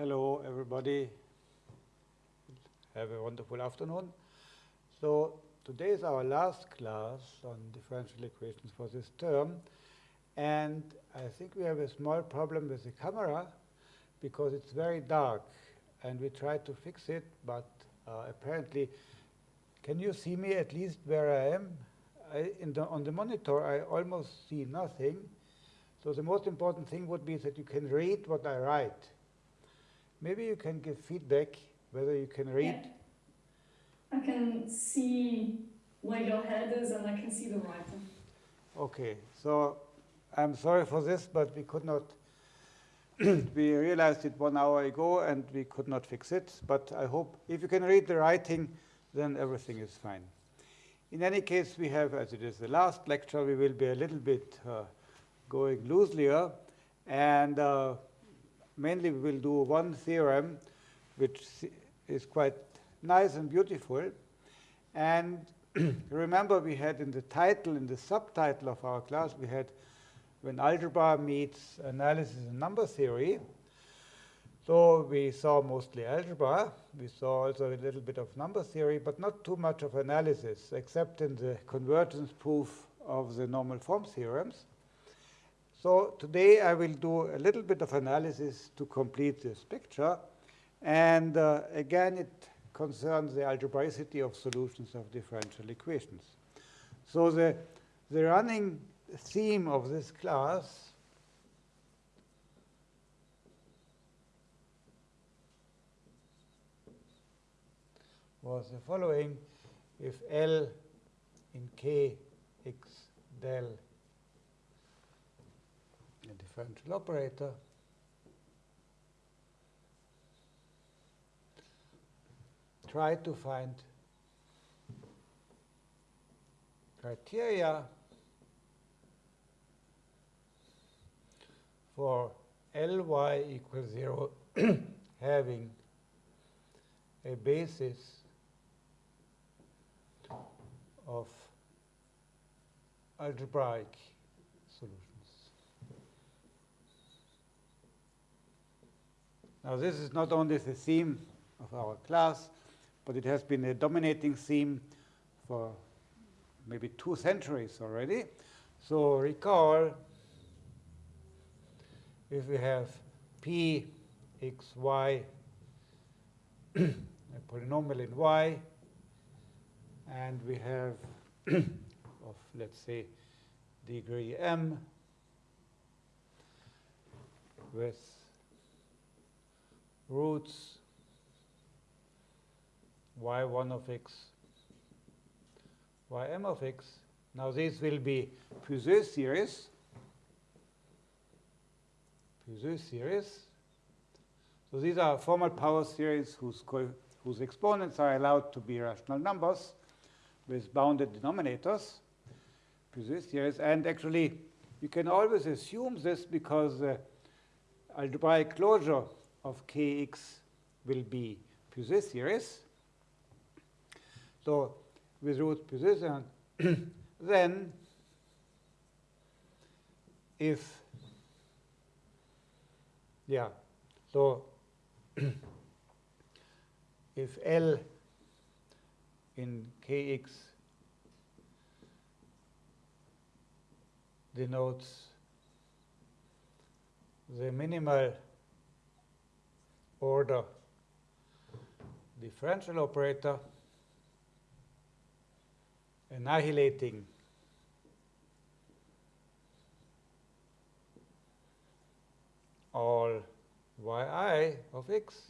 Hello, everybody. Have a wonderful afternoon. So today is our last class on differential equations for this term. And I think we have a small problem with the camera because it's very dark. And we tried to fix it, but uh, apparently, can you see me at least where I am? I, the, on the monitor, I almost see nothing. So the most important thing would be that you can read what I write. Maybe you can give feedback whether you can read. Yeah. I can see where your head is and I can see the writing. Okay, so I'm sorry for this, but we could not, we realized it one hour ago and we could not fix it. But I hope if you can read the writing, then everything is fine. In any case, we have, as it is the last lecture, we will be a little bit uh, going looselier. And uh, mainly we will do one theorem, which is quite nice and beautiful. And remember, we had in the title, in the subtitle of our class, we had when algebra meets analysis and number theory. So we saw mostly algebra. We saw also a little bit of number theory, but not too much of analysis, except in the convergence proof of the normal form theorems. So today I will do a little bit of analysis to complete this picture. And uh, again, it concerns the algebraicity of solutions of differential equations. So the, the running theme of this class was the following. If L in K x del differential operator try to find criteria for Ly equals 0 having a basis of algebraic solutions. Now this is not only the theme of our class, but it has been a dominating theme for maybe two centuries already. So recall if we have p x y, a polynomial in y, and we have of, let's say, degree m with roots y1 of x, ym of x. Now these will be Puiseux series. Puiseux series. So these are formal power series whose, whose exponents are allowed to be rational numbers with bounded denominators. Puiseux series. And actually, you can always assume this because the algebraic closure of kx will be Puiseux series. So with root position, then if, yeah, so if L in Kx denotes the minimal order differential operator, annihilating all yi of x.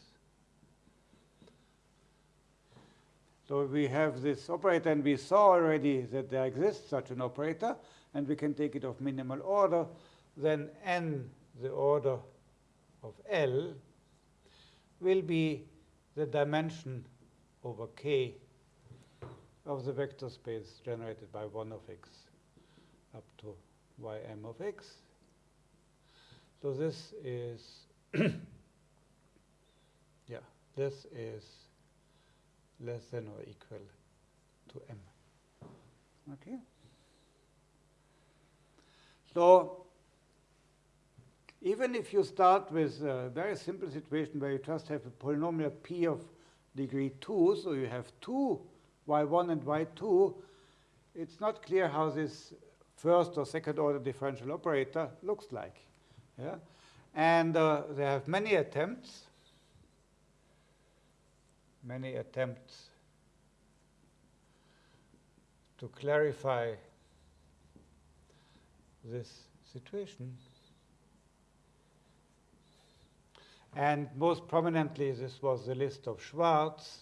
So we have this operator, and we saw already that there exists such an operator, and we can take it of minimal order. Then n, the order of L, will be the dimension over k of the vector space generated by 1 of x up to ym of x. So this is, yeah, this is less than or equal to m. Okay? So even if you start with a very simple situation where you just have a polynomial p of degree 2, so you have two y1 and y2, it's not clear how this first or second order differential operator looks like. Yeah? And uh, they have many attempts, many attempts to clarify this situation. And most prominently, this was the list of Schwarz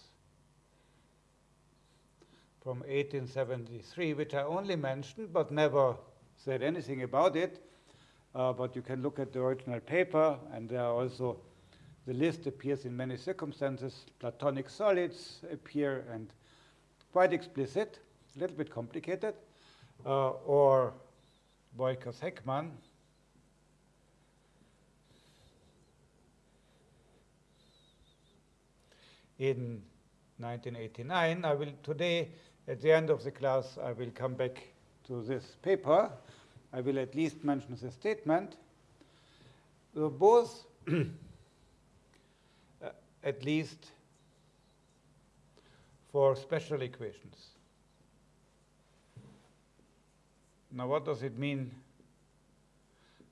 from 1873, which I only mentioned but never said anything about it. Uh, but you can look at the original paper, and there are also the list appears in many circumstances. Platonic solids appear and quite explicit, a little bit complicated. Uh, or Beukers In 1989, I will today, at the end of the class, I will come back to this paper. I will at least mention the statement. So both, uh, at least for special equations. Now, what does it mean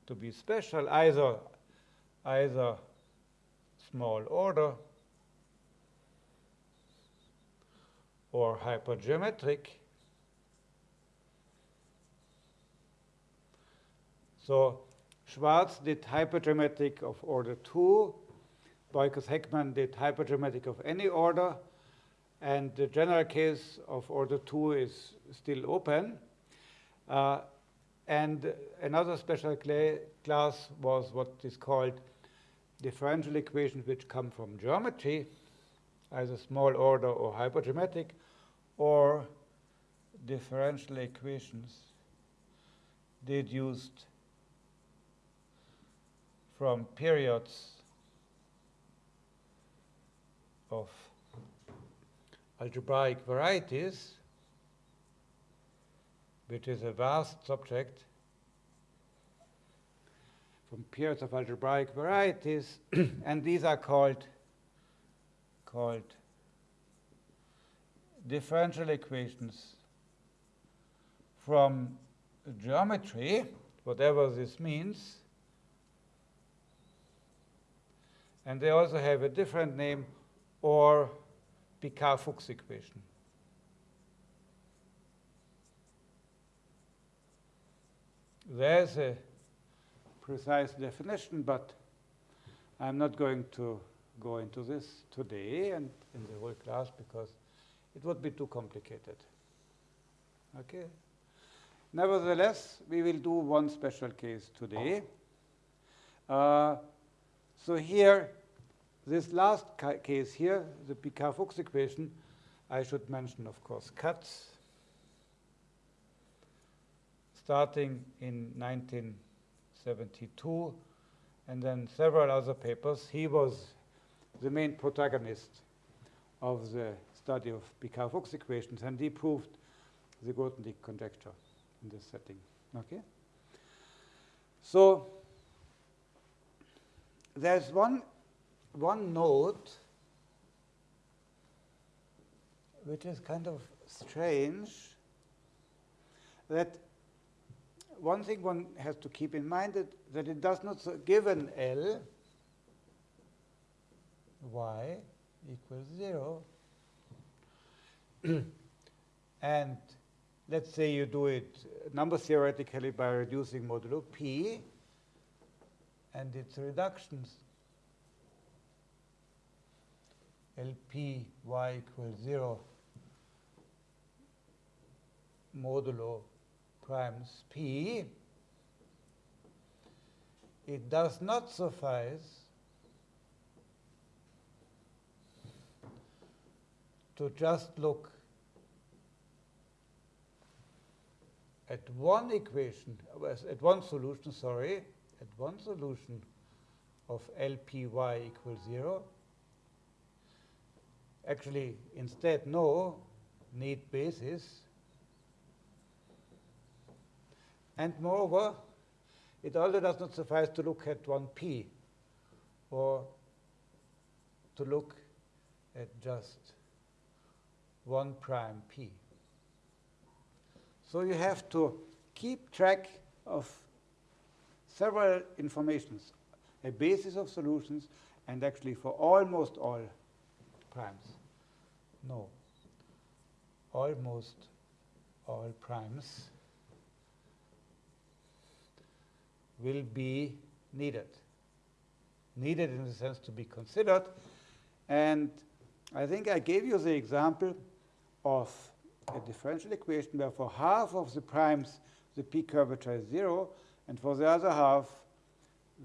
to be special? Either, either small order or hypergeometric. So Schwarz did hypergeometric of order 2. Beukers Heckman did hypergeometric of any order. And the general case of order 2 is still open. Uh, and another special class was what is called differential equations which come from geometry, either small order or hypergeometric, or differential equations deduced from periods of algebraic varieties which is a vast subject from periods of algebraic varieties, and these are called, called differential equations from geometry, whatever this means. And they also have a different name, or Picard-Fuchs equation. There's a precise definition, but I'm not going to go into this today and in the whole class because it would be too complicated. Okay? Nevertheless, we will do one special case today. Uh, so here, this last ca case here, the Picard-Fuchs equation, I should mention, of course, Katz starting in 1972, and then several other papers. He was the main protagonist of the study of Picard-Fuchs equations, and he proved the Grothendieck conjecture in this setting. Okay. So there's one one note which is kind of strange that one thing one has to keep in mind that, that it does not give an L y equals 0. and let's say you do it number theoretically by reducing modulo p, and its reductions. LP y equals 0 modulo primes p, it does not suffice to just look at one equation, at one solution, sorry, at one solution of LPY equals 0. Actually, instead, no, need basis And moreover, it also does not suffice to look at 1p or to look at just 1 prime p. So you have to keep track of several informations, a basis of solutions, and actually for almost all primes. No, almost all primes will be needed. Needed in the sense to be considered. And I think I gave you the example of a differential equation where for half of the primes the p curvature is 0, and for the other half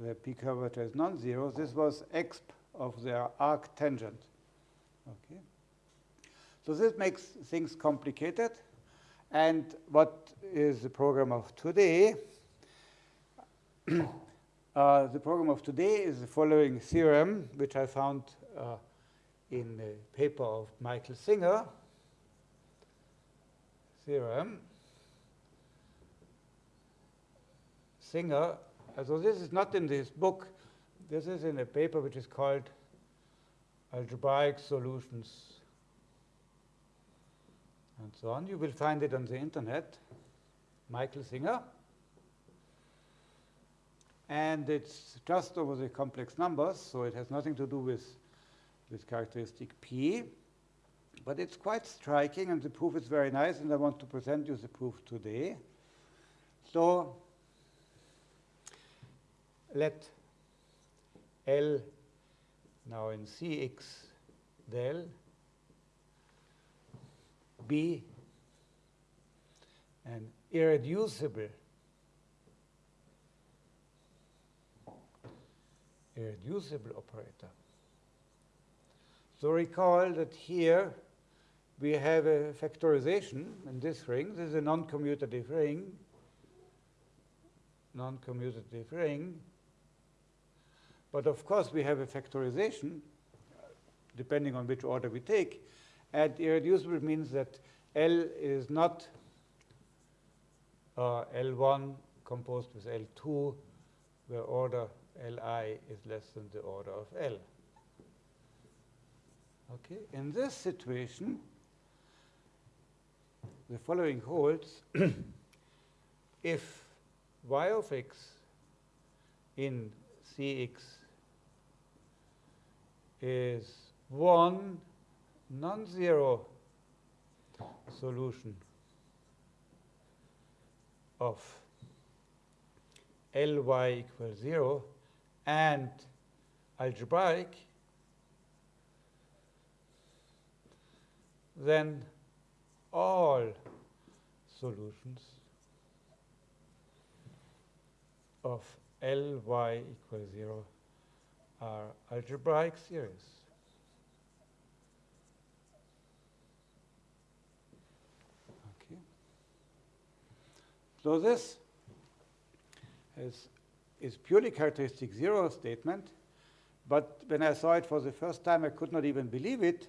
the p curvature is non-zero. This was exp of the arc tangent. Okay. So this makes things complicated. And what is the program of today? uh, the program of today is the following theorem, which I found uh, in the paper of Michael Singer. Theorem. Singer, so this is not in this book. This is in a paper which is called Algebraic Solutions and so on. You will find it on the internet, Michael Singer. And it's just over the complex numbers, so it has nothing to do with this characteristic P. But it's quite striking, and the proof is very nice, and I want to present you the proof today. So let L now in Cx del be an irreducible irreducible operator. So recall that here we have a factorization in this ring. This is a non-commutative ring, non-commutative ring. But of course, we have a factorization, depending on which order we take. And irreducible means that L is not uh, L1 composed with L2, where order Li is less than the order of L. Okay, in this situation, the following holds if y of x in Cx is one non-zero solution of Ly equals 0 and algebraic, then all solutions of Ly equals 0 are algebraic series. Okay. So this is, is purely characteristic zero statement, but when I saw it for the first time, I could not even believe it.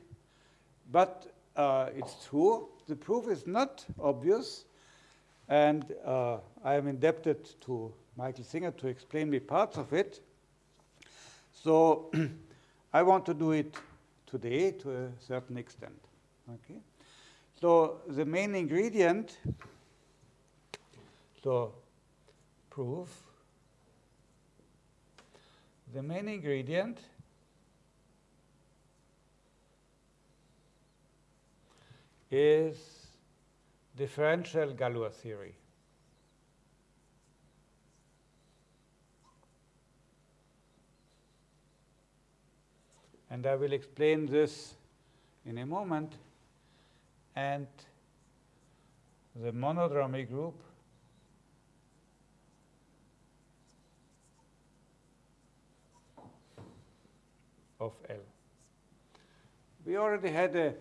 But uh, it's true. The proof is not obvious, and uh, I am indebted to Michael Singer to explain me parts of it. So I want to do it today to a certain extent. Okay. So the main ingredient, so proof, the main ingredient is differential Galois theory. And I will explain this in a moment. And the monodromy group of L. We already had a,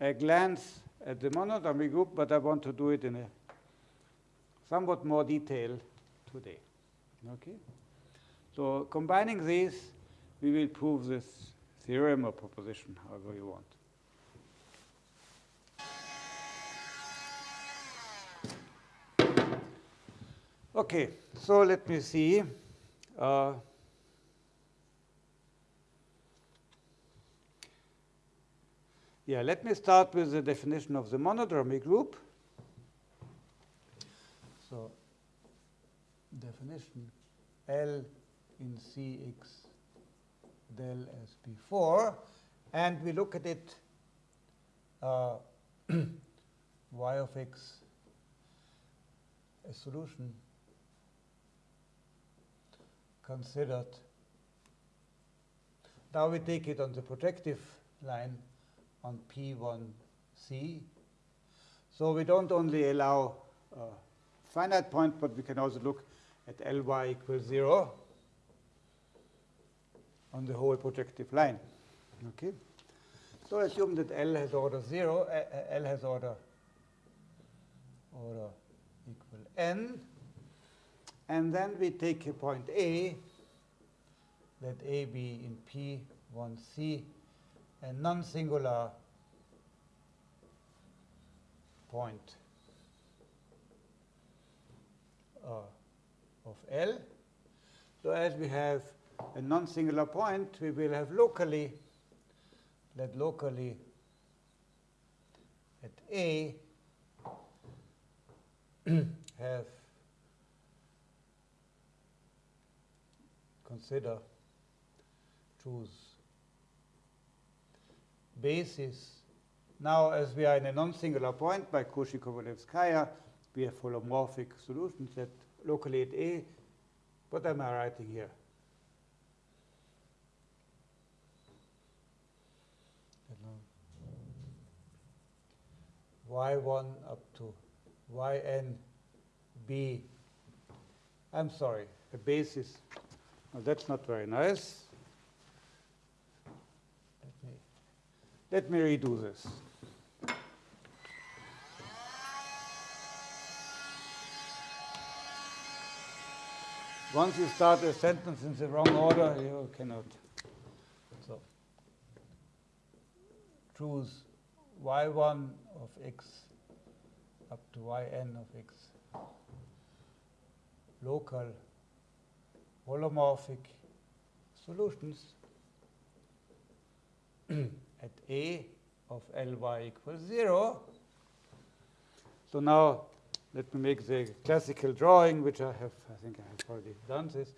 a glance at the monodromy group, but I want to do it in a somewhat more detail today. Okay? So combining these, we will prove this theorem or proposition, however you want. Okay, so let me see. Uh, yeah, let me start with the definition of the monodromy group. So, definition L in Cx del as before, and we look at it uh, y of x a solution considered. Now we take it on the projective line on P1C. So we don't only allow a finite point, but we can also look at Ly equals 0 on the whole projective line. Okay. So assume that L has order 0, uh, L has order order equal n. And then we take a point A, let A be in P1C, a non-singular point uh, of L. So as we have a non-singular point, we will have locally, let locally at A have consider choose basis. Now, as we are in a non-singular point by Cauchy-Kovalevskaya, we have holomorphic solutions that locally at A. What am I writing here? y1 up to yn b. I'm sorry, a basis. Well, that's not very nice. Let me, let me redo this. Once you start a sentence in the wrong order, you cannot. So choose y1 of x up to yn of x local holomorphic solutions at A of Ly equals 0. So now let me make the classical drawing, which I have, I think I have already done this.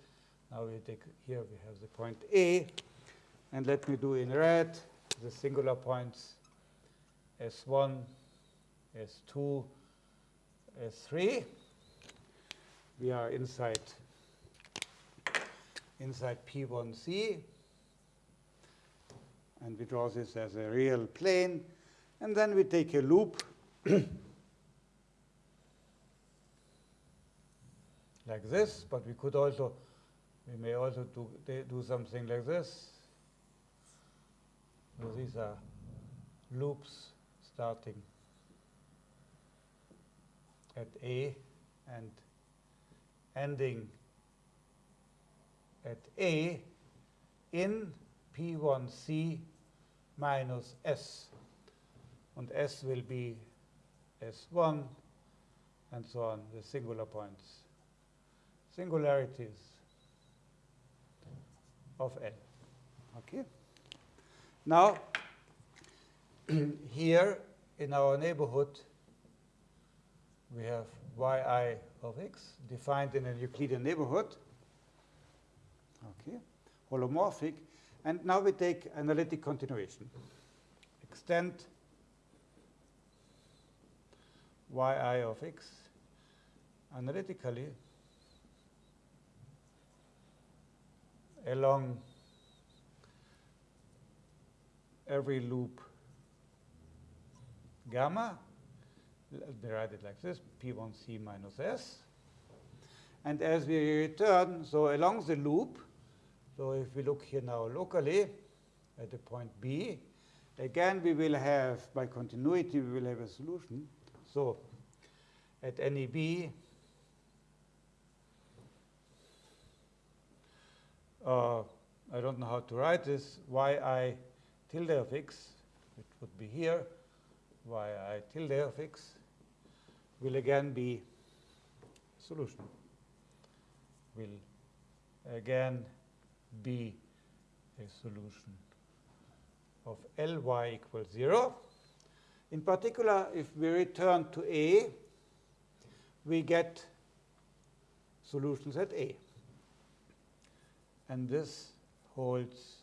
Now we take, here we have the point A, and let me do in red the singular points S1, S2, S3. We are inside, inside P1C. And we draw this as a real plane. And then we take a loop like this, but we could also, we may also do, do something like this. So these are loops starting at A and ending at A in P1C minus S. And S will be S1 and so on, the singular points. Singularities of L. Okay? Now, here in our neighborhood, we have yi of x defined in a Euclidean neighborhood. Okay, holomorphic. And now we take analytic continuation. Extend yi of x analytically along every loop gamma. Let me write it like this, P1C minus S. And as we return, so along the loop, so if we look here now locally at the point B, again we will have, by continuity, we will have a solution. So at any B, uh, I don't know how to write this, yi tilde of x, which would be here, yi tilde of x will again be solution. will again be a solution of Ly equals 0. In particular, if we return to A, we get solutions at A. And this holds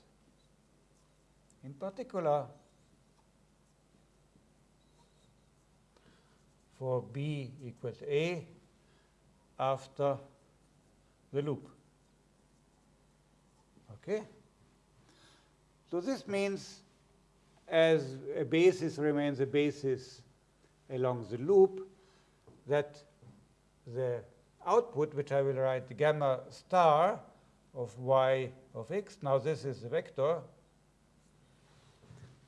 in particular for B equals A after the loop. Okay? So this means as a basis remains a basis along the loop, that the output, which I will write gamma star of y of x, now this is the vector,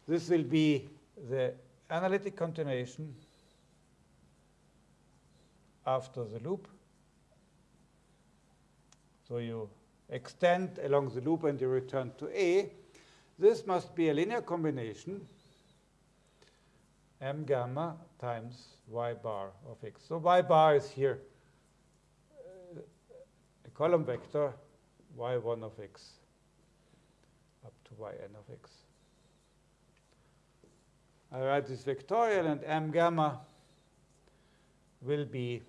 this will be the analytic continuation after the loop. So you extend along the loop and you return to A. This must be a linear combination m gamma times y bar of x. So y bar is here uh, a column vector y1 of x up to yn of x. I write this vectorial and m gamma will be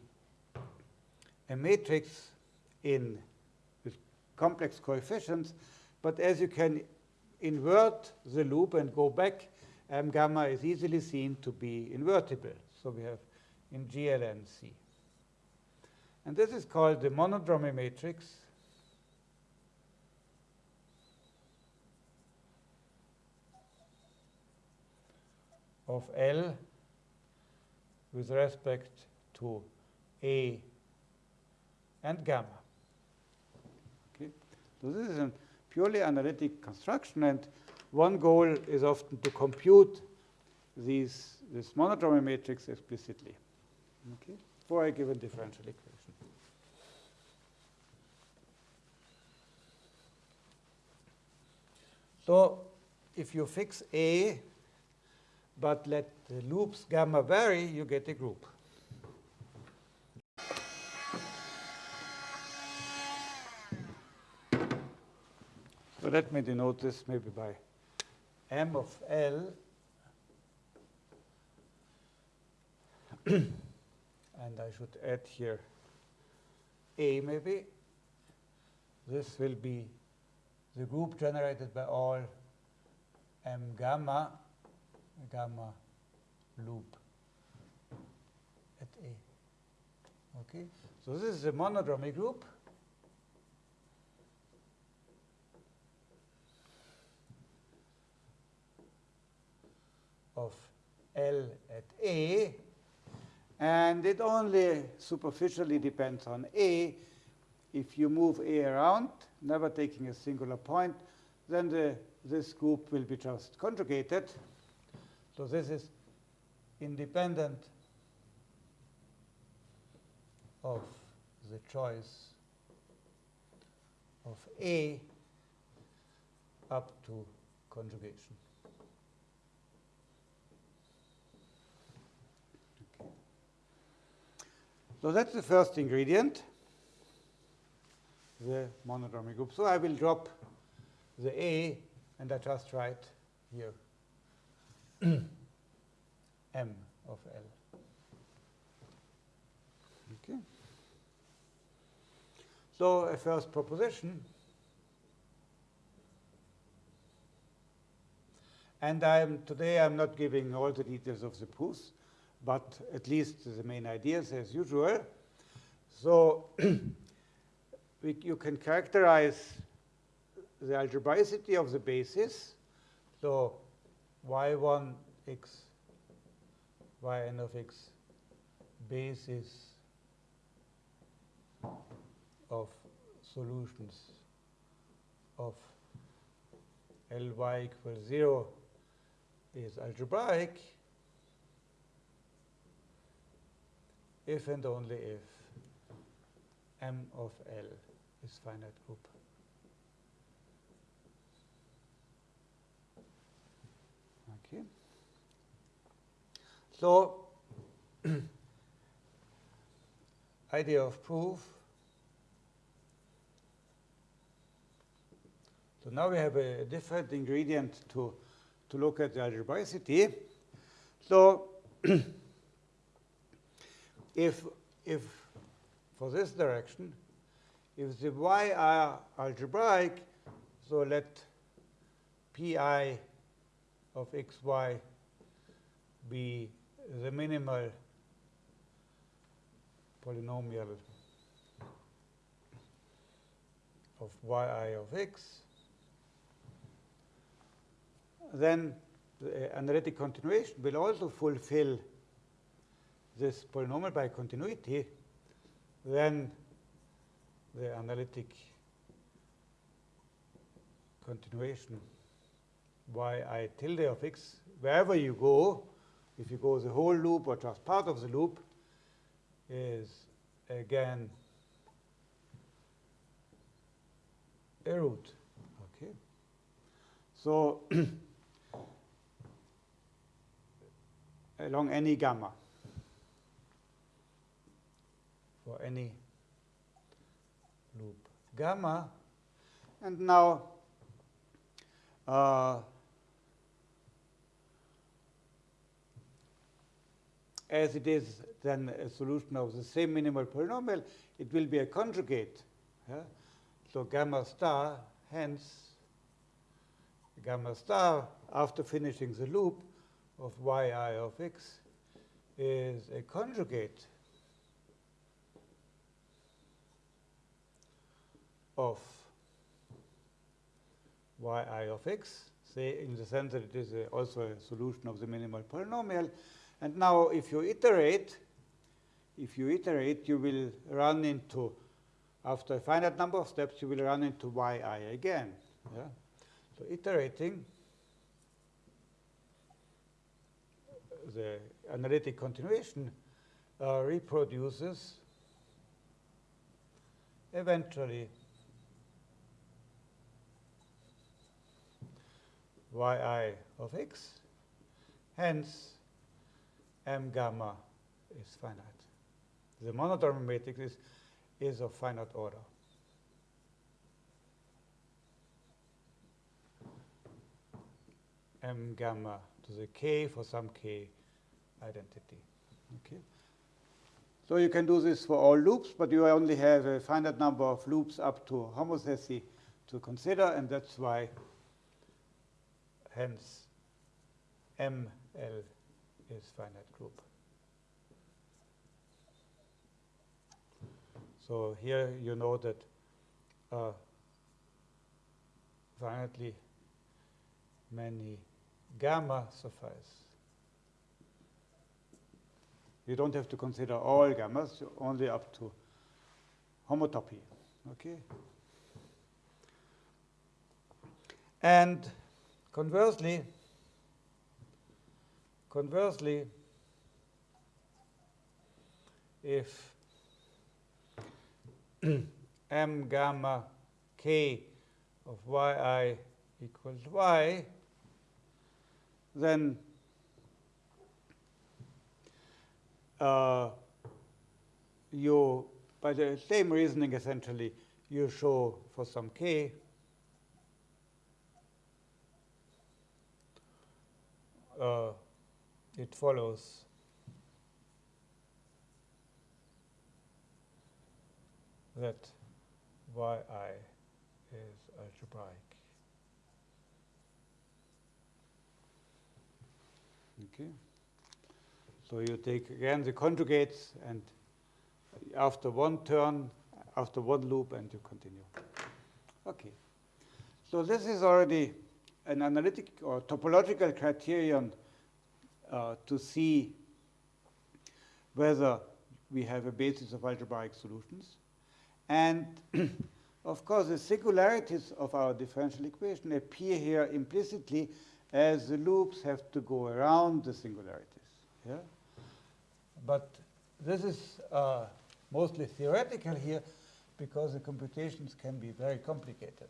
a matrix in complex coefficients, but as you can invert the loop and go back, m gamma is easily seen to be invertible. So we have in GLNC. And this is called the monodromy matrix. of L with respect to A and gamma. So this is a purely analytic construction, and one goal is often to compute these, this monodromy matrix explicitly okay, for a given differential equation. So if you fix A, but let the loops gamma vary, you get a group. So let me denote this maybe by m of L and I should add here A maybe. This will be the group generated by all m gamma, gamma loop at A. Okay, so this is a monodromy group. Of L at A, and it only superficially depends on A. If you move A around, never taking a singular point, then the, this group will be just conjugated. So this is independent of the choice of A up to conjugation. So that's the first ingredient, the monodromy group. So I will drop the A and I just write here M of L. Okay. So a first proposition. And I'm, today I'm not giving all the details of the proofs but at least the main ideas as usual. So we, you can characterize the algebraicity of the basis. So y1 x, yn of x basis of solutions of Ly equals 0 is algebraic if and only if M of L is finite group. Okay. So idea of proof So now we have a different ingredient to, to look at the algebraicity. So if, if for this direction, if the y are algebraic, so let pi of xy be the minimal polynomial of yi of x, then the analytic continuation will also fulfill this polynomial by continuity, then the analytic continuation yi tilde of x, wherever you go, if you go the whole loop or just part of the loop, is again a root. Okay. So along any gamma for any loop gamma. And now uh, as it is then a solution of the same minimal polynomial, it will be a conjugate. Yeah? So gamma star, hence gamma star, after finishing the loop of yi of x, is a conjugate of yi of x, say in the sense that it is a, also a solution of the minimal polynomial. And now if you iterate, if you iterate, you will run into, after a finite number of steps, you will run into yi again. Yeah? So iterating, the analytic continuation uh, reproduces eventually yi of x. Hence, m gamma is finite. The monodromy matrix is, is of finite order. m gamma to the k for some k identity. Okay. So you can do this for all loops, but you only have a finite number of loops up to homotopy to consider, and that's why hence ML is finite group. So here you know that uh, finitely many gamma suffice. You don't have to consider all gammas, only up to homotopy. Okay? And conversely, conversely, if m gamma k of yi equals y, then uh, you, by the same reasoning essentially, you show for some k uh, it follows that yi is algebraic. Okay. So you take again the conjugates and after one turn, after one loop, and you continue. Okay. So this is already an analytic or topological criterion uh, to see whether we have a basis of algebraic solutions. And of course, the singularities of our differential equation appear here implicitly as the loops have to go around the singularities. Yeah? But this is uh, mostly theoretical here because the computations can be very complicated.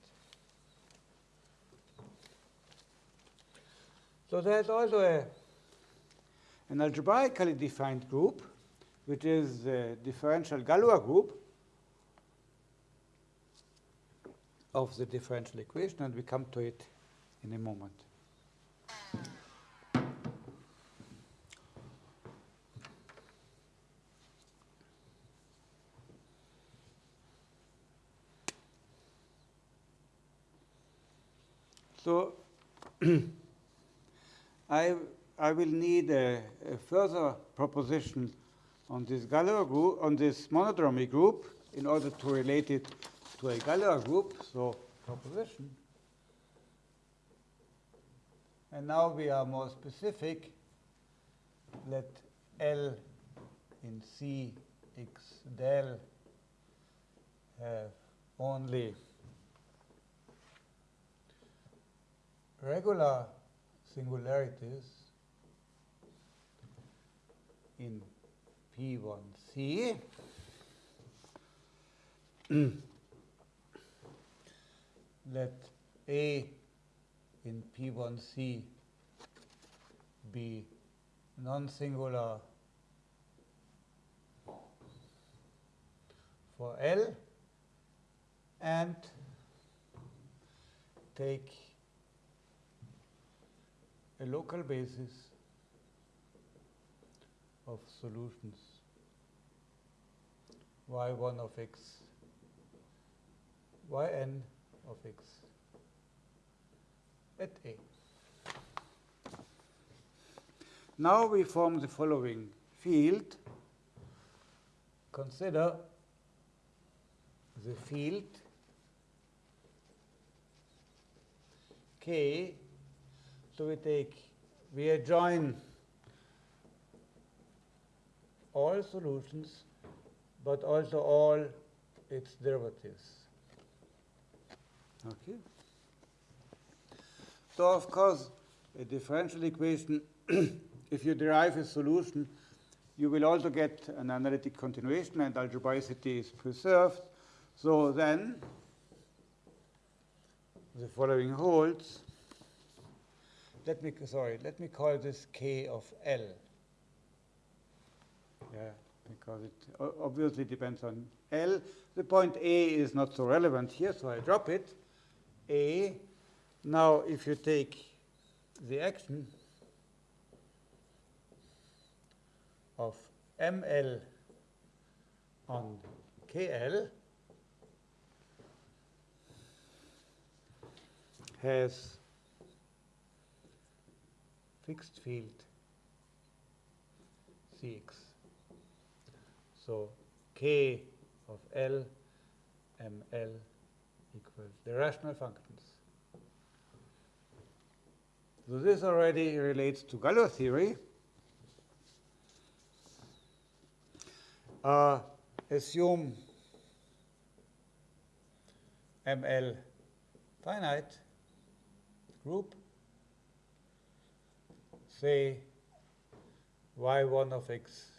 So there's also a, an algebraically defined group, which is the differential Galois group. of the differential equation, and we come to it in a moment. So I, I will need a, a, further proposition on this Galois group, on this monodromy group, in order to relate it to a Galois group. So proposition. And now we are more specific. Let L in C x del have only regular singularities in P1C. Let A in P1C be non-singular for L and take a local basis of solutions y1 of x, yn of x at A. Now we form the following field. Consider the field K so we take, we adjoin all solutions, but also all its derivatives. Okay. So of course, a differential equation, if you derive a solution, you will also get an analytic continuation and algebraicity is preserved. So then, the following holds let me, sorry, let me call this K of L. Yeah, because it obviously depends on L. The point A is not so relevant here, so I drop it. A. Now, if you take the action of ML on KL has fixed field Cx. So k of L ml equals the rational functions. So this already relates to Galois theory. Uh, assume ML finite group say y1 of x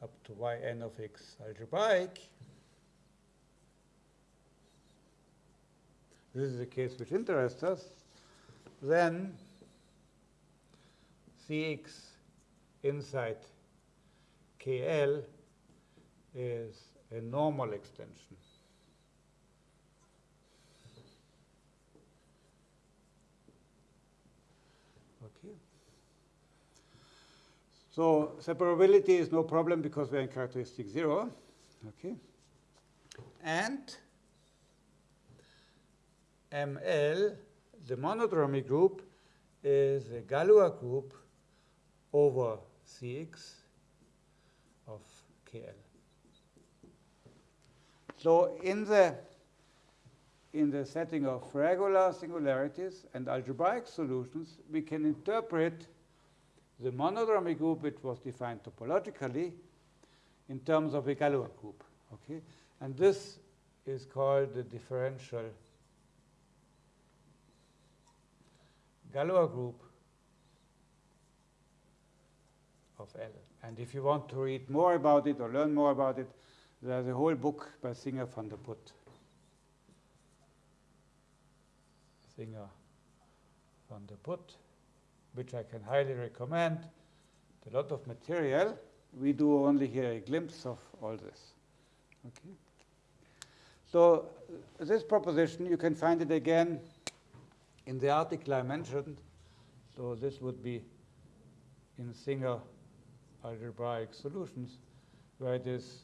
up to yn of x algebraic, this is the case which interests us, then Cx inside KL is a normal extension. Okay. So separability is no problem because we're in characteristic zero. Okay. And ML, the monodromy group, is a Galois group over Cx of KL. So in the in the setting of regular singularities and algebraic solutions, we can interpret the monodromy group which was defined topologically in terms of a Galois group. Okay? And this is called the differential Galois group of L. And if you want to read more about it or learn more about it, there's a whole book by Singer van der Put. Singer van der Put which I can highly recommend. A lot of material. We do only here a glimpse of all this. Okay. So uh, this proposition, you can find it again in the article I mentioned. So this would be in Singer algebraic solutions, where it is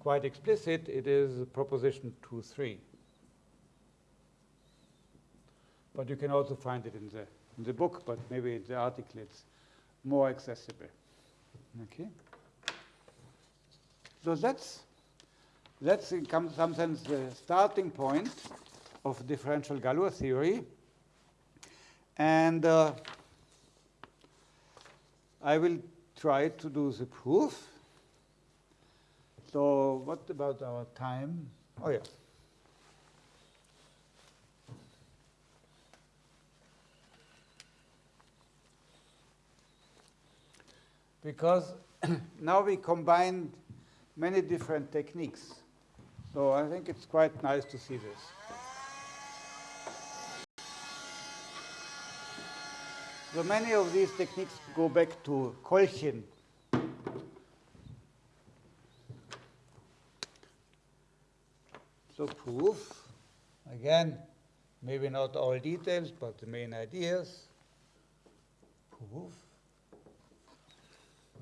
quite explicit. It is proposition 2, 3. But you can also find it in the, in the book, but maybe in the article it's more accessible. Okay? So that's, that's in some sense the starting point of differential Galois theory. And uh, I will try to do the proof. So what about our time? Oh, yeah. Because now we combine many different techniques. So I think it's quite nice to see this. So many of these techniques go back to Kolchin. So proof, again, maybe not all details, but the main ideas. Proof.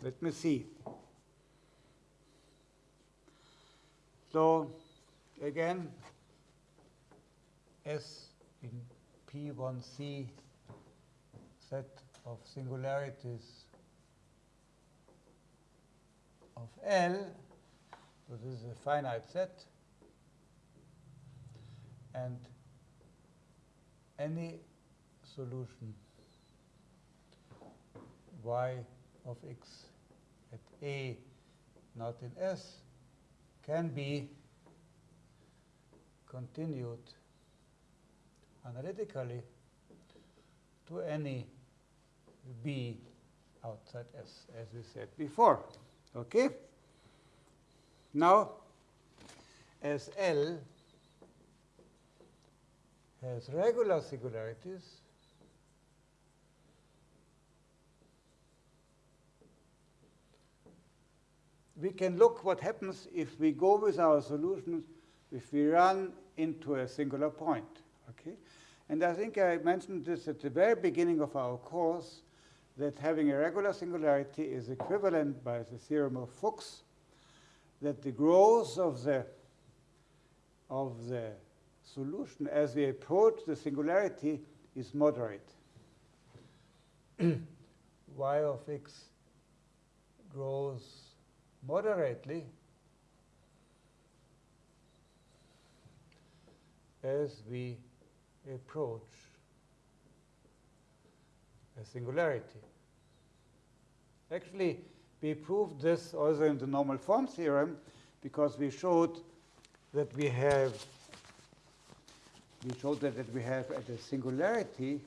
Let me see. So again, S in P1C set of singularities of L, so this is a finite set, and any solution y of x A not in S can be continued analytically to any B outside S, as we said before. Okay? Now, as L has regular singularities, we can look what happens if we go with our solutions, if we run into a singular point. Okay? And I think I mentioned this at the very beginning of our course, that having a regular singularity is equivalent by the theorem of Fuchs, that the growth of the, of the solution as we approach the singularity is moderate. y of x grows moderately as we approach a singularity. Actually, we proved this also in the normal form theorem because we showed that we have we showed that, that we have at a singularity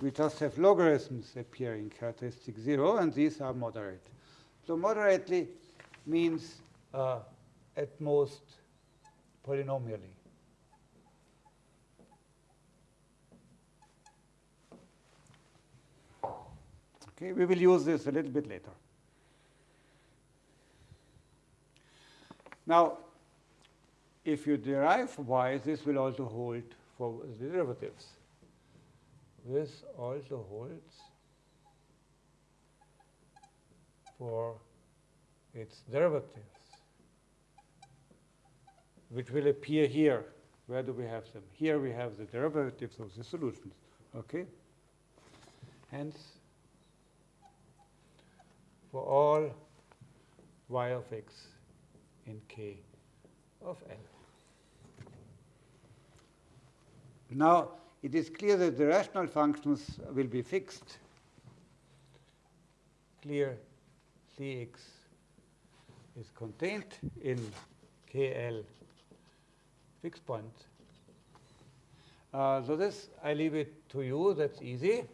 we just have logarithms appearing characteristic 0 and these are moderate. So moderately means uh, at most polynomially. Okay, we will use this a little bit later. Now, if you derive y, this will also hold for the derivatives. This also holds for its derivatives, which will appear here. Where do we have them? Here we have the derivatives of the solutions. Okay? Hence, for all y of x in k of L. Now, it is clear that the rational functions will be fixed. Clear Cx is contained in KL fixed point. Uh, so this, I leave it to you. That's easy,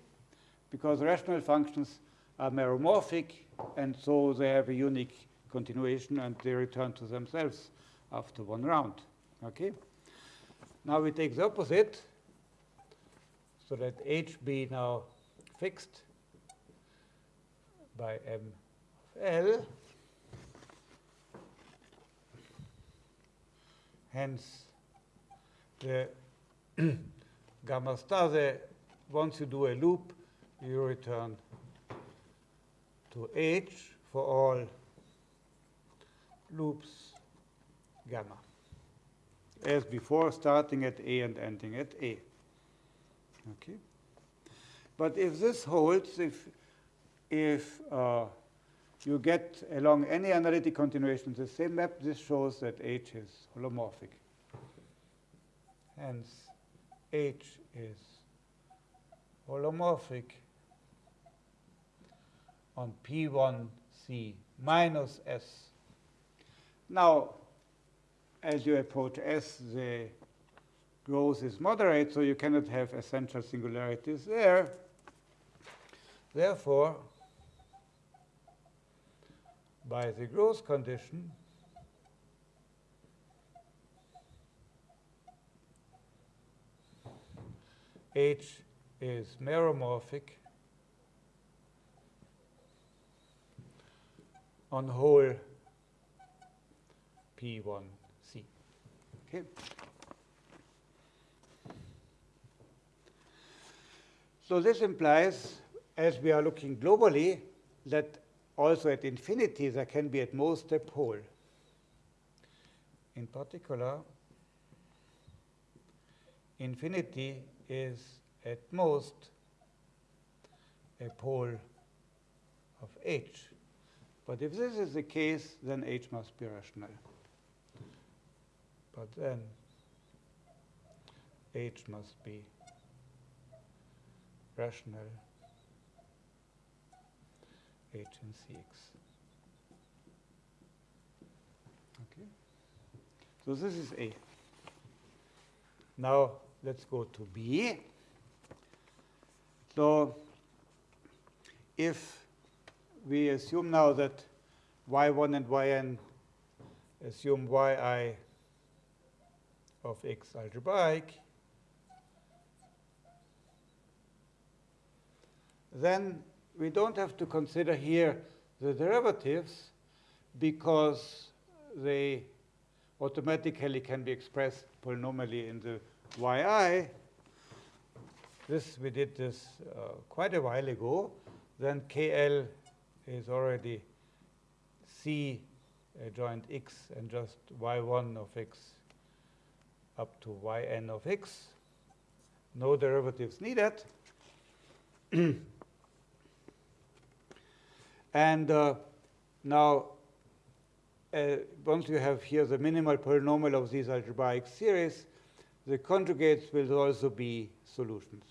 because rational functions are meromorphic, and so they have a unique continuation, and they return to themselves after one round. Okay? Now we take the opposite, so that h be now fixed by m L. Hence, the gamma star, the, once you do a loop, you return to H for all loops gamma. As before, starting at A and ending at A. Okay. But if this holds, if if uh, you get along any analytic continuation the same map, this shows that H is holomorphic. Hence, H is holomorphic on P1C minus S. Now, as you approach S, the growth is moderate, so you cannot have essential singularities there. Therefore, by the growth condition, H is meromorphic on whole P1C. Okay. So this implies, as we are looking globally, that also at infinity there can be at most a pole. In particular, infinity is at most a pole of H. But if this is the case, then H must be rational. But then H must be rational H and Cx. Okay. So this is A. Now let's go to B. So if we assume now that y1 and yn assume yi of x algebraic, then we don't have to consider here the derivatives because they automatically can be expressed polynomially in the yi. This we did this uh, quite a while ago. Then KL is already C adjoint x and just y1 of x up to yn of x. No derivatives needed. And uh, now, uh, once you have here the minimal polynomial of these algebraic series, the conjugates will also be solutions.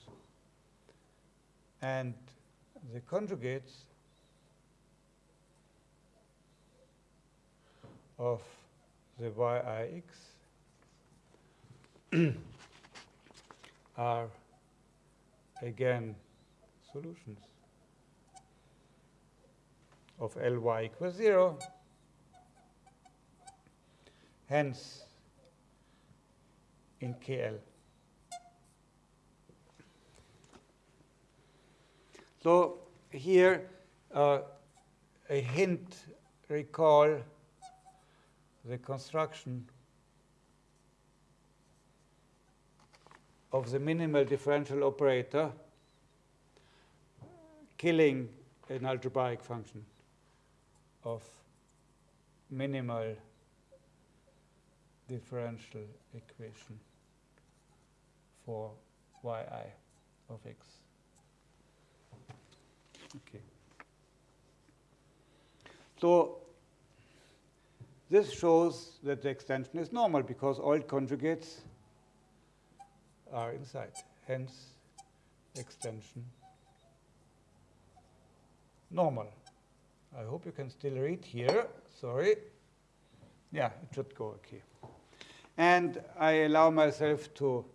And the conjugates of the yix are again solutions of Ly equals 0. Hence, in KL. So here, uh, a hint, recall the construction of the minimal differential operator killing an algebraic function of minimal differential equation for yi of x. Okay. So this shows that the extension is normal because all conjugates are inside. Hence, extension normal. I hope you can still read here. Sorry. Yeah, it should go okay. And I allow myself to,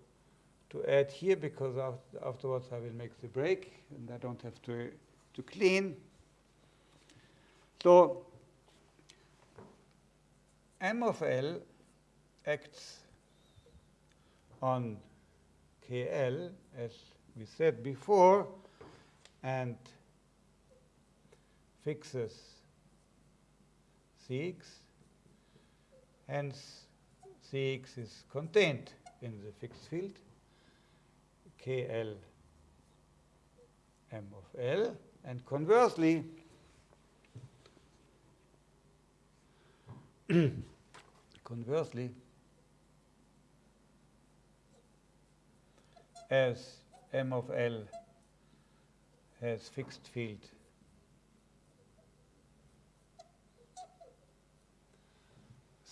to add here because afterwards I will make the break and I don't have to, to clean. So M of L acts on KL, as we said before, and fixes Cx, hence Cx is contained in the fixed field, KL M of L, and conversely, conversely, as M of L has fixed field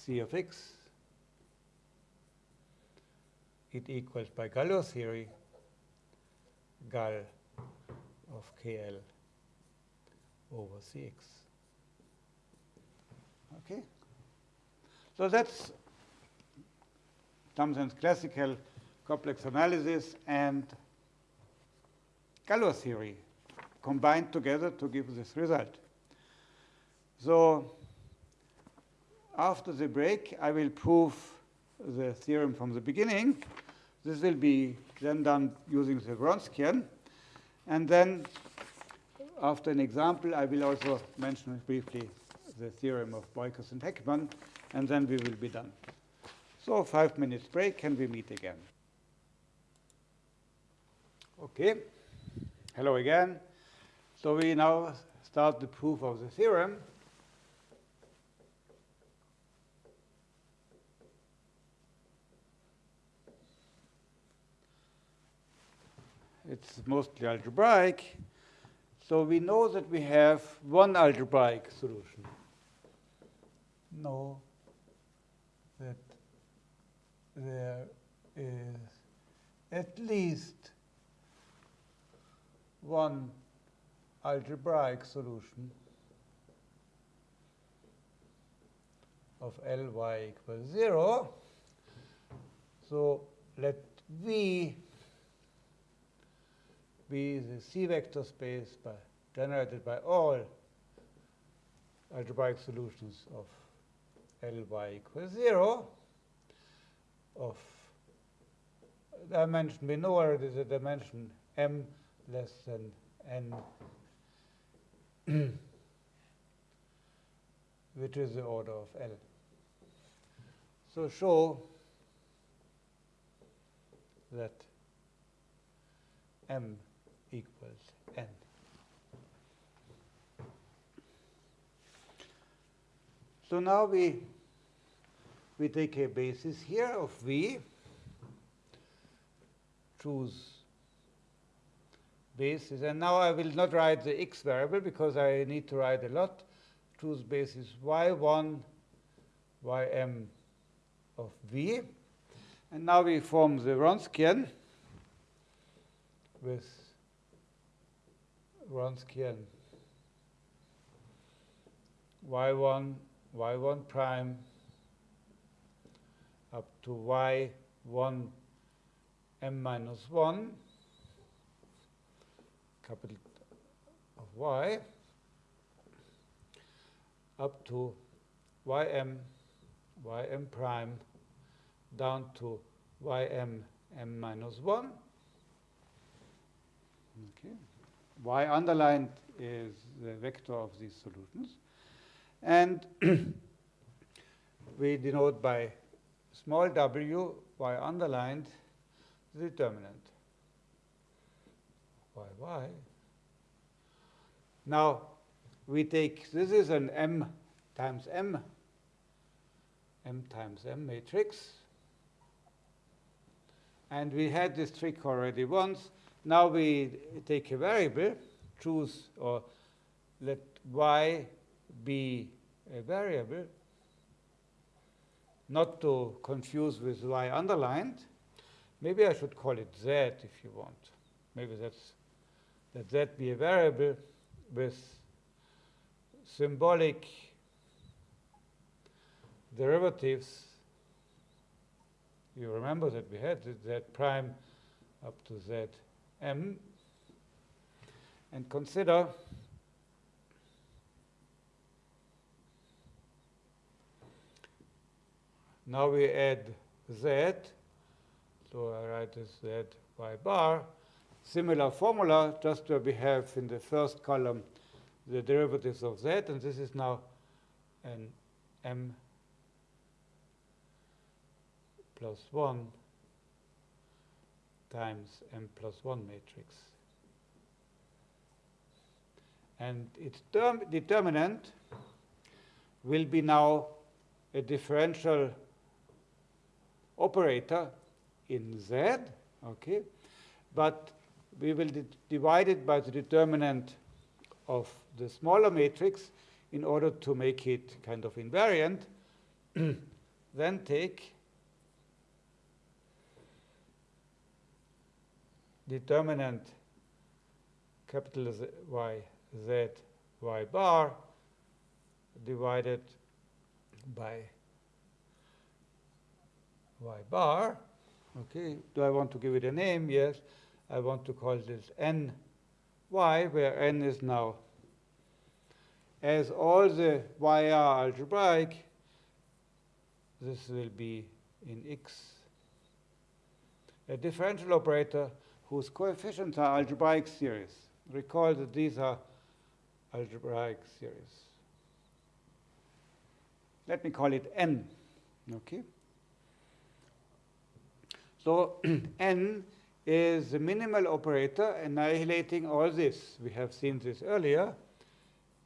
C of x, it equals by Galois theory gal of KL over Cx. Okay? So that's sense classical complex analysis and Galois theory combined together to give this result. So after the break, I will prove the theorem from the beginning. This will be then done using the Wronskian. And then, after an example, I will also mention briefly the theorem of Beukers and Heckman, and then we will be done. So five minutes break, and we meet again. Okay. Hello again. So we now start the proof of the theorem. It's mostly algebraic. So we know that we have one algebraic solution. Know that there is at least one algebraic solution of Ly equals 0. So let V be the C vector space by, generated by all algebraic solutions of Ly equals 0 of dimension, we know already the dimension m less than n, which is the order of L. So show that m equals n. So now we we take a basis here of v, choose basis, and now I will not write the x variable because I need to write a lot. Choose basis y1, ym of v. And now we form the Wronskian with Wronskian y1, y1 prime up to y1 m minus 1 capital of y up to ym, ym prime down to ym m minus 1. Okay. Y underlined is the vector of these solutions. And we denote by small w, y underlined, the determinant. Y, y. Now, we take, this is an m times m, m times m matrix. And we had this trick already once. Now we take a variable, choose or let y be a variable, not to confuse with y underlined. Maybe I should call it z if you want. Maybe that's that z be a variable with symbolic derivatives. You remember that we had z prime up to z m. And consider now we add z. So I write this z y bar. Similar formula, just where we have in the first column the derivatives of z, and this is now an m plus 1 times m plus 1 matrix. And its determinant will be now a differential operator in Z, okay? But we will divide it by the determinant of the smaller matrix in order to make it kind of invariant. then take determinant capital Z, Y, Z, Y bar divided by Y bar. Okay, do I want to give it a name? Yes. I want to call this n y, where n is now, as all the y are algebraic, this will be in x a differential operator whose coefficients are algebraic series. Recall that these are algebraic series. Let me call it n. Okay. So n is the minimal operator annihilating all this. We have seen this earlier.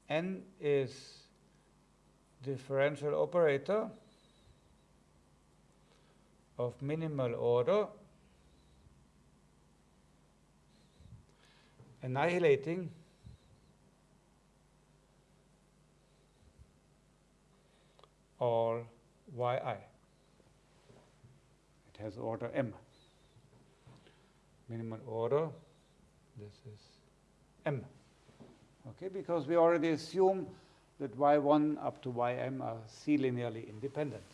n is differential operator of minimal order annihilating all yi. It has order m. Minimal order, this is m. Okay, because we already assume that y1 up to ym are c-linearly independent.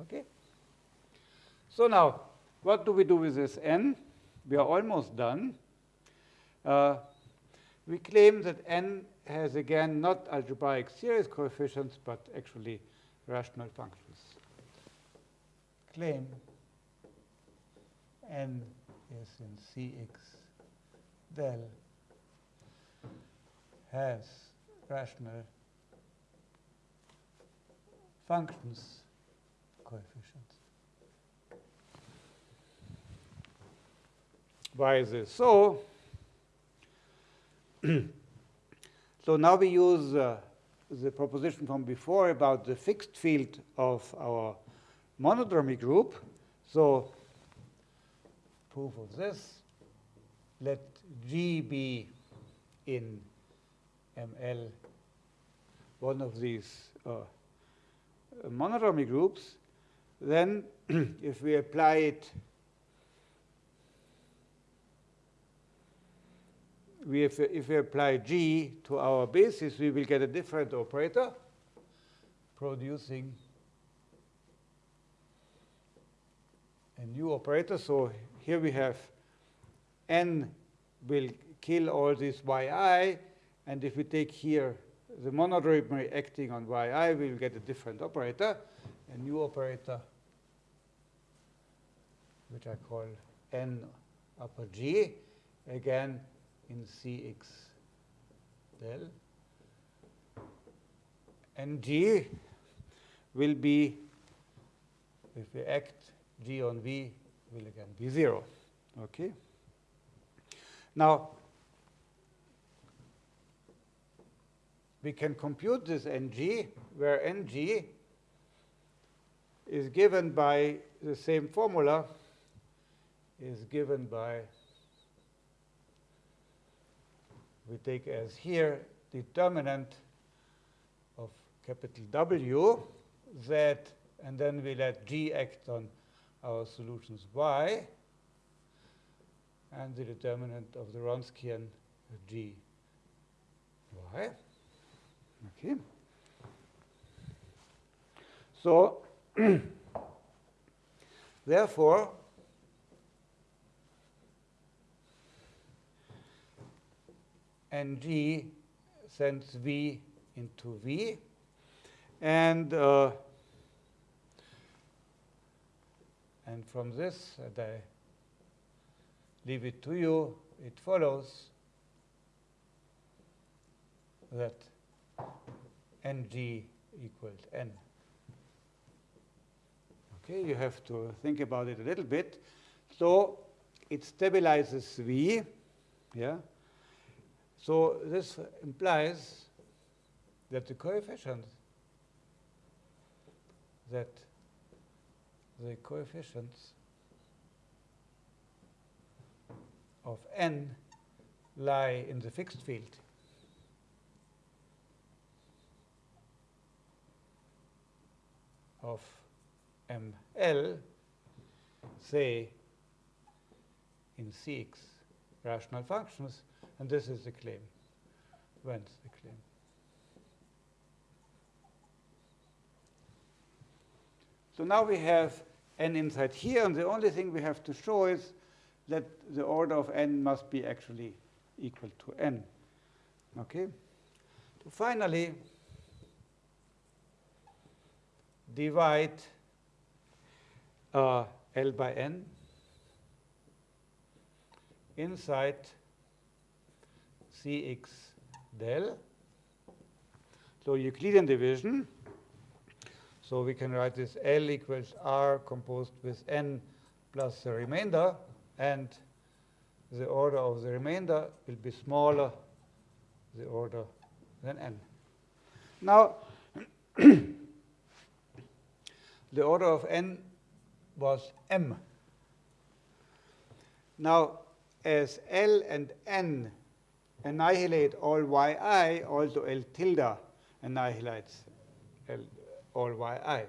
Okay? So now, what do we do with this n? We are almost done. Uh, we claim that n has, again, not algebraic series coefficients, but actually rational functions. Claim n is in Cx del has rational functions coefficients. Why is this so? so now we use uh, the proposition from before about the fixed field of our monodromy group. So proof of this, let G be in ML one of these uh, monodromy groups, then if we apply it we if, if we apply G to our basis, we will get a different operator producing a new operator. So here we have n will kill all these yi, and if we take here the monodromy acting on yi, we will get a different operator, a new operator, which I call n upper g. Again, in Cx del. And G will be, if we act G on V, will again be 0. Okay? Now, we can compute this ng, where ng is given by the same formula, is given by we take as here determinant of capital W, Z, and then we let G act on our solutions Y, and the determinant of the Wronskian G Y. Okay. So, therefore, and G sends V into V. And, uh, and from this, and I leave it to you, it follows that ng equals n. Okay, you have to think about it a little bit. So it stabilizes V, yeah. So this implies that the coefficient that the coefficients of n lie in the fixed field. of ML, say, in Cx rational functions, and this is the claim. Whence the claim? So now we have n inside here, and the only thing we have to show is that the order of n must be actually equal to n. Okay? So finally, divide uh, L by N inside Cx del. So Euclidean division. So we can write this L equals R composed with N plus the remainder, and the order of the remainder will be smaller the order than N. Now, the order of n was m. Now, as L and n annihilate all yi, also L tilde annihilates L, all yi.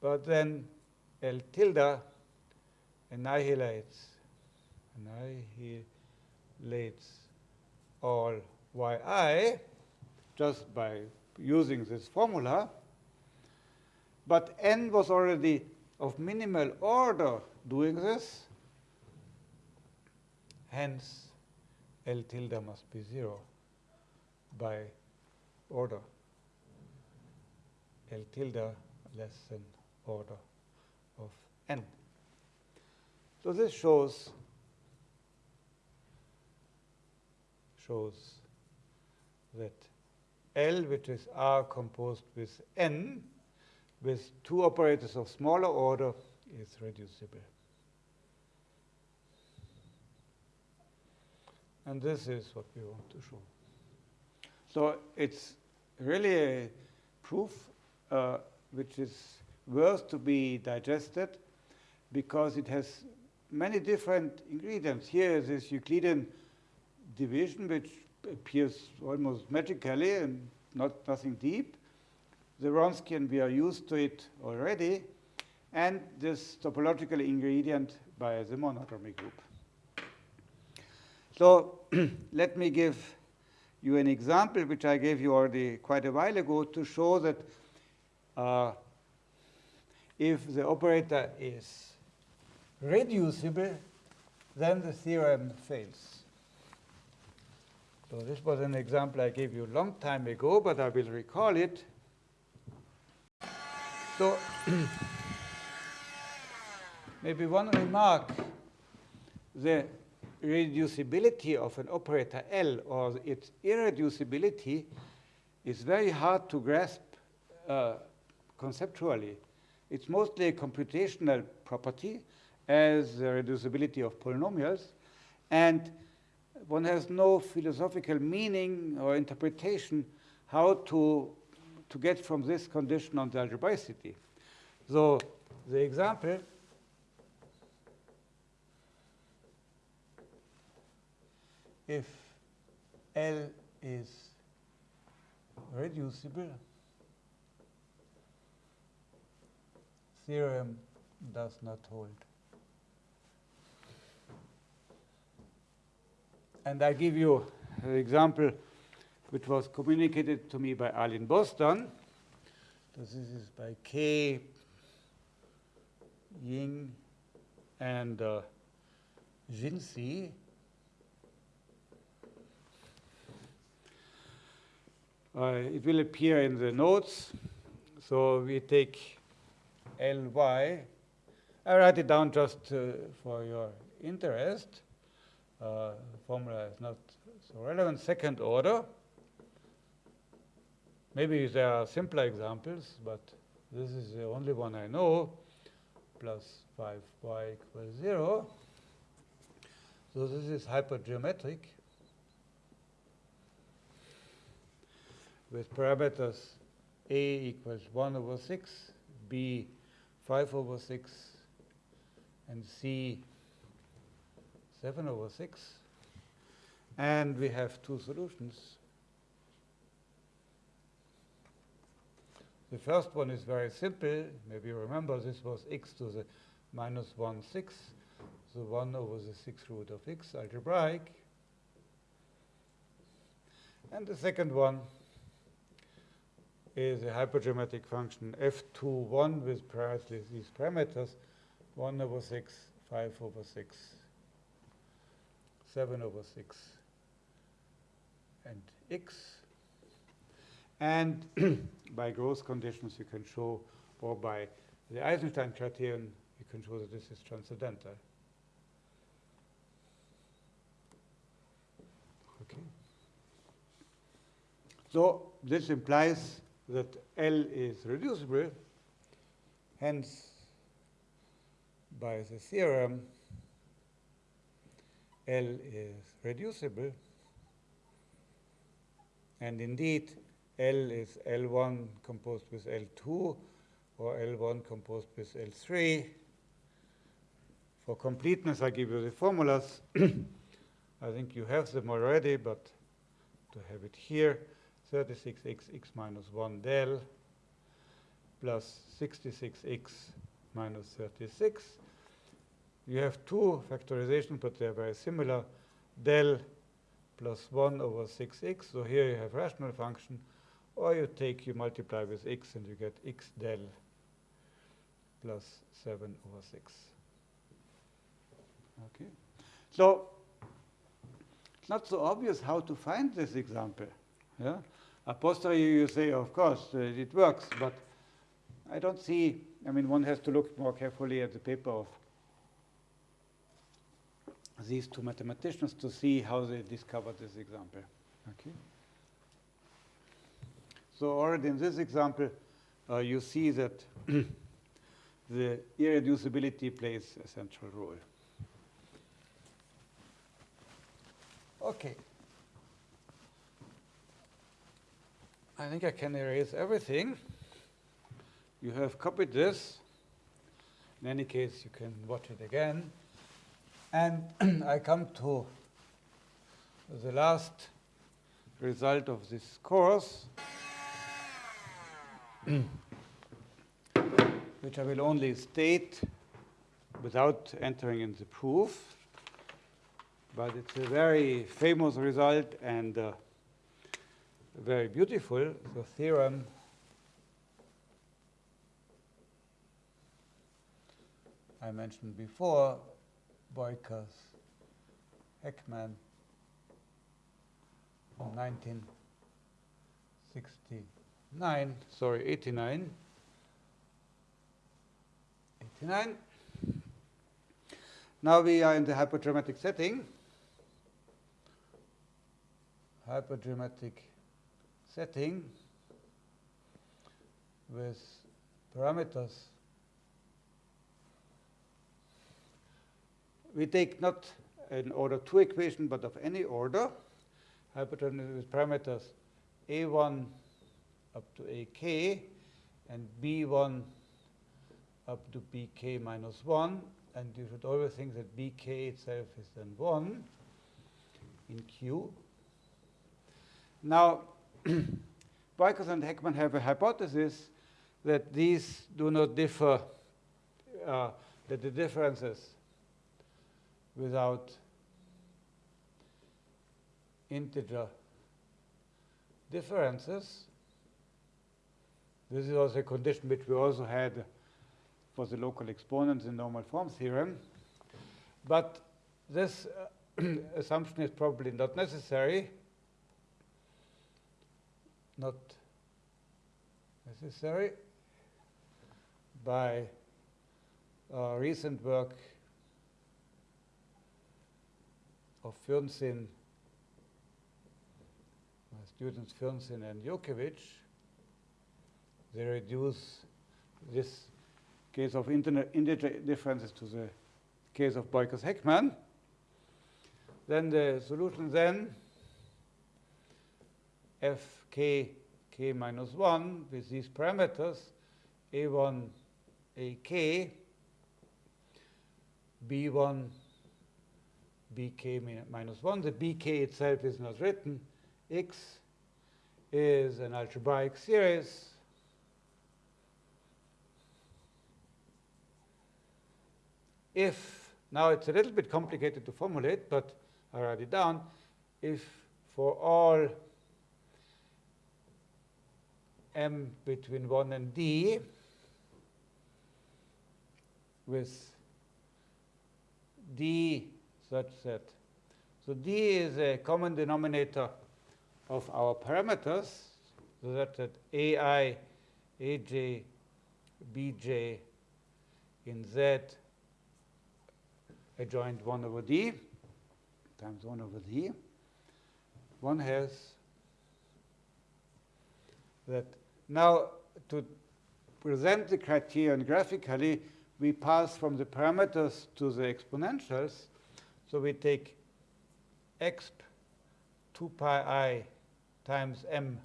But then L tilde annihilates annihilates all yi just by using this formula. But n was already of minimal order doing this. Hence, L tilde must be 0 by order. L tilde less than order of n. So this shows shows that L, which is R composed with n, with two operators of smaller order, is reducible. And this is what we want to show. So it's really a proof uh, which is worth to be digested because it has many different ingredients. Here is this Euclidean division, which appears almost magically and not nothing deep. The Wronskian, we are used to it already. And this topological ingredient by the monodromy group. So let me give you an example, which I gave you already quite a while ago, to show that uh, if the operator is reducible, then the theorem fails. So this was an example I gave you a long time ago, but I will recall it. So maybe one remark, the reducibility of an operator L or its irreducibility is very hard to grasp uh, conceptually. It's mostly a computational property as the reducibility of polynomials. And one has no philosophical meaning or interpretation how to, to get from this condition on the algebraicity. So the example if L is reducible, theorem does not hold. And I give you an example which was communicated to me by Alin Bostan. This is by K, Ying, and uh, Jinsi. It will appear in the notes. So we take Ly. I write it down just uh, for your interest uh, formula is not so relevant. Second order. Maybe there are simpler examples, but this is the only one I know, plus 5y equals 0. So this is hypergeometric with parameters a equals 1 over 6, b 5 over 6, and c 7 over 6. And we have two solutions. The first one is very simple. Maybe you remember this was x to the minus 1 6, so 1 over the 6 root of x algebraic. And the second one is a hypergeometric function f21 with precisely these parameters 1 over 6, 5 over 6, 7 over 6, and x. And by growth conditions, you can show, or by the Eisenstein criterion, you can show that this is transcendental. Okay. So this implies that L is reducible, hence by the theorem L is reducible and indeed L is L1 composed with L2 or L1 composed with L3. For completeness, I give you the formulas. I think you have them already, but to have it here, 36x x minus 1 del plus 66x minus 36. You have two factorizations, but they're very similar. Del plus 1 over 6x. So here you have rational function. Or you take, you multiply with x, and you get x del plus 7 over 6. Okay. So it's not so obvious how to find this example. Yeah? A posteriori, you say, of course, uh, it works, but I don't see, I mean, one has to look more carefully at the paper of these two mathematicians to see how they discovered this example. Okay. So already in this example, uh, you see that the irreducibility plays a central role. Okay. I think I can erase everything. You have copied this. In any case, you can watch it again. And I come to the last result of this course, which I will only state without entering in the proof. But it's a very famous result and uh, very beautiful. The theorem I mentioned before, Beukers, Heckman, 1969, sorry, 89. 89. Now we are in the hypergeometric setting. Hypergeometric setting with parameters. We take not an order 2 equation, but of any order, hypergeometric with parameters a1 up to ak and b1 up to bk minus 1. And you should always think that bk itself is then 1 in Q. Now, Beukers and Heckman have a hypothesis that these do not differ, uh, that the differences without integer differences. This is also a condition which we also had for the local exponents in normal form theorem. But this uh, assumption is probably not necessary not necessary by uh, recent work of Fürnsinn, my students Fürnsinn and Yurkevich. They reduce this case of differences to the case of Beukers-Heckman. Then the solution then fk k k minus 1 with these parameters a1 ak b1 bk minus 1. The bk itself is not written. x is an algebraic series if, now it's a little bit complicated to formulate, but I write it down, if for all m between 1 and d with d such that, so d is a common denominator of our parameters, so that, that ai, aj, bj in z adjoint 1 over d times 1 over d, one has that now to present the criterion graphically, we pass from the parameters to the exponentials. So we take exp 2 pi i times m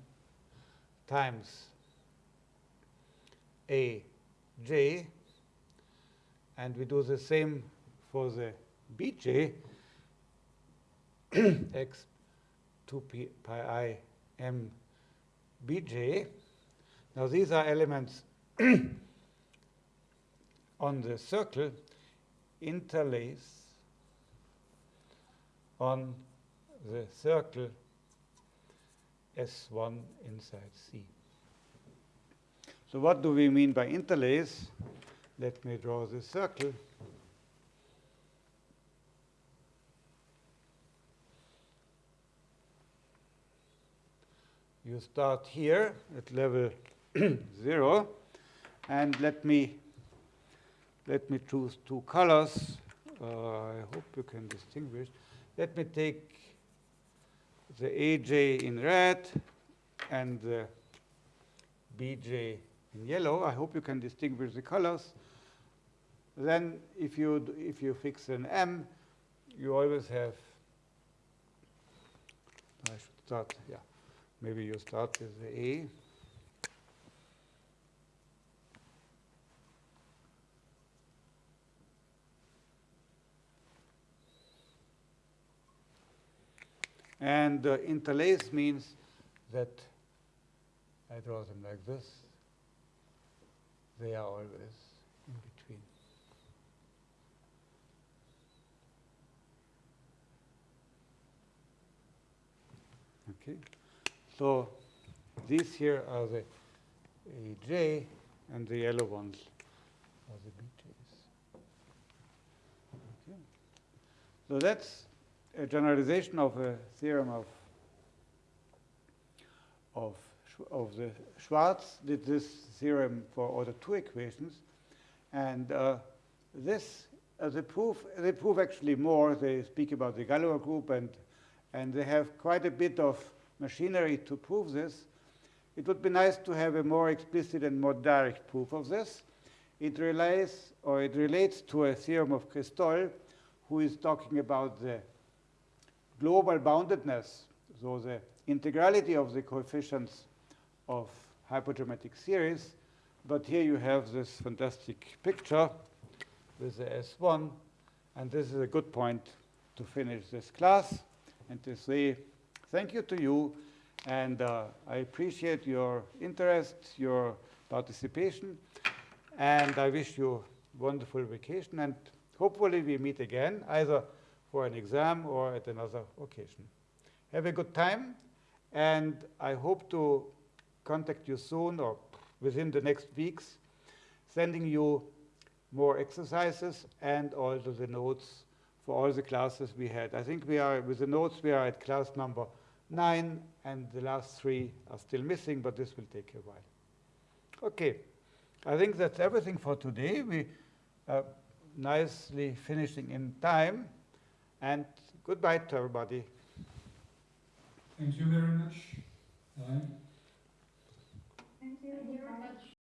times a j, and we do the same for the bj x 2 pi i m bj. Now these are elements on the circle interlace on the circle S1 inside C. So what do we mean by interlace? Let me draw the circle. you start here at level 0 and let me let me choose two colors. Uh, I hope you can distinguish. Let me take the AJ in red and the BJ in yellow. I hope you can distinguish the colors. Then if you if you fix an M you always have I should start yeah Maybe you start with the A. And uh, interlace means that I draw them like this. They are always in between. Okay. So these here are the AJ, and the yellow ones are the BJs. Okay. So that's a generalization of a theorem of of of the Schwarz did this theorem for order two equations, and uh, this uh, the proof they prove actually more. They speak about the Galois group and and they have quite a bit of machinery to prove this. It would be nice to have a more explicit and more direct proof of this. It relates, or it relates to a theorem of Christol, who is talking about the global boundedness, so the integrality of the coefficients of hypergeometric series. But here you have this fantastic picture with the S1, and this is a good point to finish this class and to say thank you to you, and uh, I appreciate your interest, your participation, and I wish you wonderful vacation, and hopefully we meet again, either for an exam or at another occasion. Have a good time, and I hope to contact you soon or within the next weeks, sending you more exercises and also the notes for all the classes we had. I think we are, with the notes, we are at class number nine, and the last three are still missing, but this will take a while. Okay, I think that's everything for today. We are nicely finishing in time, and goodbye to everybody. Thank you very much. Thank you very much.